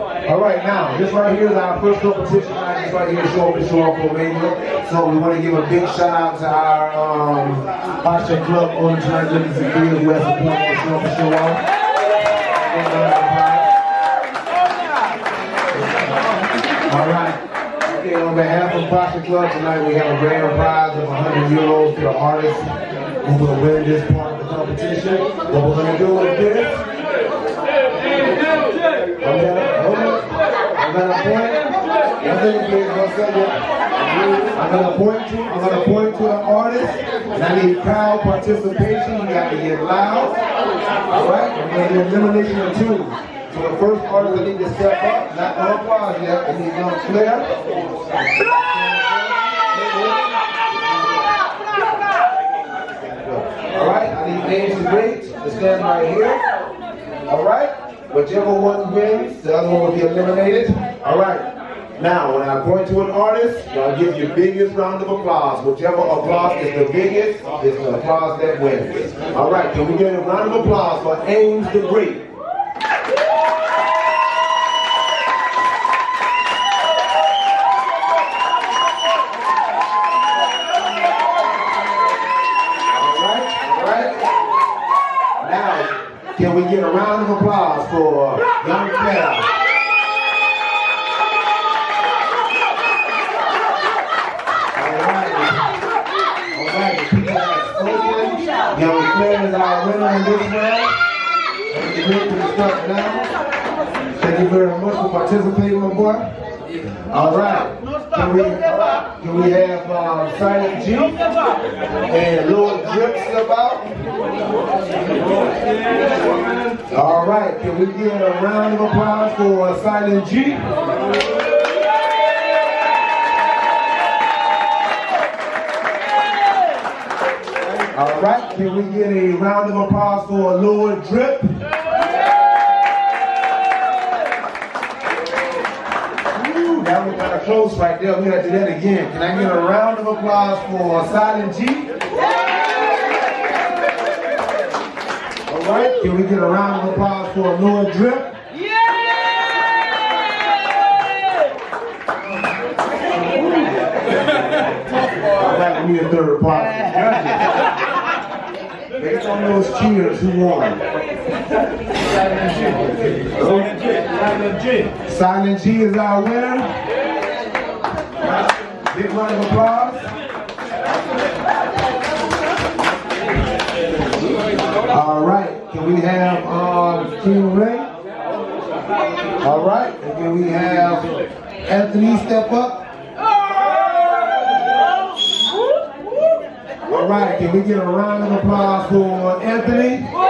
All right, now, this right here is our first competition night. This right here is Show Up and Show Off Romania. So we want to give a big shout out to our um, Bocce Club owners, Liberties and Fields, who has supported Show Up and Show Off. All right. Okay, on behalf of Bocce Club tonight, we have a grand prize of 100 euros to the artist who will win this part of the competition. What we're going to do is this. On. I'm gonna point. One second, please. One second. I'm gonna point to. I'm gonna point to the artist, and I need crowd participation. You got to get loud. All right. Gonna do elimination of two. So the first artist that need to step up, not no applause yet. They need to clear. All right. I need names to wait to stand right here. All right. Whichever one wins, the other one will be eliminated. All right. Now, when I point to an artist, I'll give you biggest round of applause. Whichever applause is the biggest is the applause that wins. All right, can we get a round of applause for Ames the Great? All right, all right. Now, can we get a round of applause for Young Claire? Young Claire is our winner in this round. Thank you very much start now. Thank you very much for participating, my boy. All right. Can we, can we have uh, Silent G and Lord Drip step out? All right. Can we get a round of applause for uh, Silent G? All right, can we get a round of applause for Lord Drip? That was kind of close right there. We gotta do that again. Can I get a round of applause for Silent G? All right, can we get a round of applause for Lord Drip? All right, we need a third party. Based on those cheers, who won? Silent G. Silent G is our winner. Big round of applause. All right, can we have um, King Ray? All right, and can we have Anthony step up? All right, can we get a round of applause for Anthony?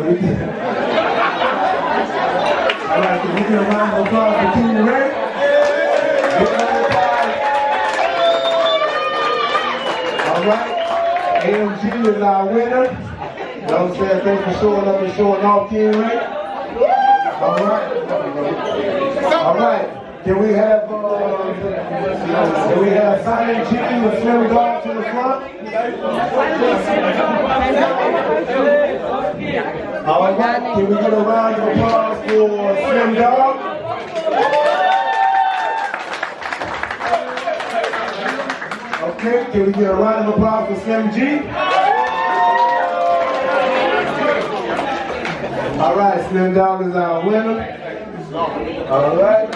All right, can we get a round of applause for King Ray? All right, AMG is our winner. You know what I'm saying? Thanks for showing up and showing off, King Ray. All right. All right. Can we have, uh, can we have Silent G and Slim Dog to the front? All right, can we get a round of applause for Slim Dog? Okay, can we get a round of applause for Slim G? All right, Slim Dog is our winner. All right.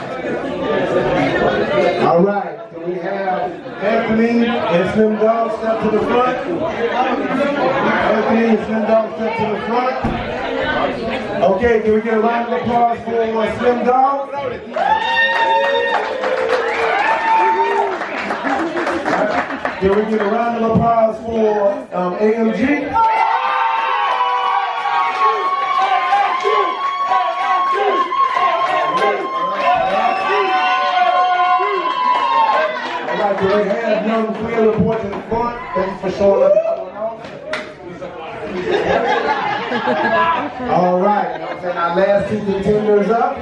All right, can we have Anthony and Slim Dog step to the front? Anthony and Slim Dog step to the front. Okay, can we get a round of applause for Slim Dog? Can we get a round of applause for um, AMG? Can we have young Quinn report to the front? Thank you for showing up. All right, you know what? Our last two contenders up.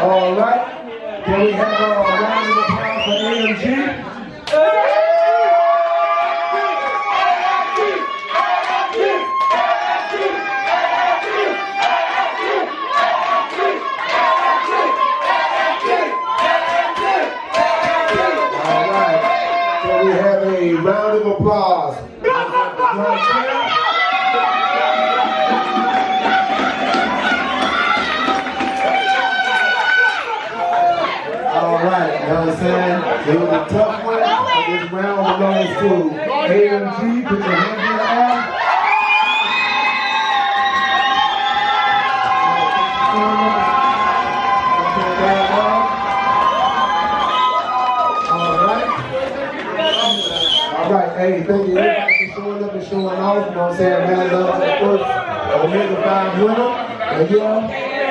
All right. Can we have uh, a round of applause for AMG? All right. Can we have a round applause? All right, you know what I'm saying? It was a tough one. This round belongs to AMG. Put your hands hey, thank you everybody for showing up and showing off. You know what I'm saying? Man, love the first Omega 5 winner. And yeah,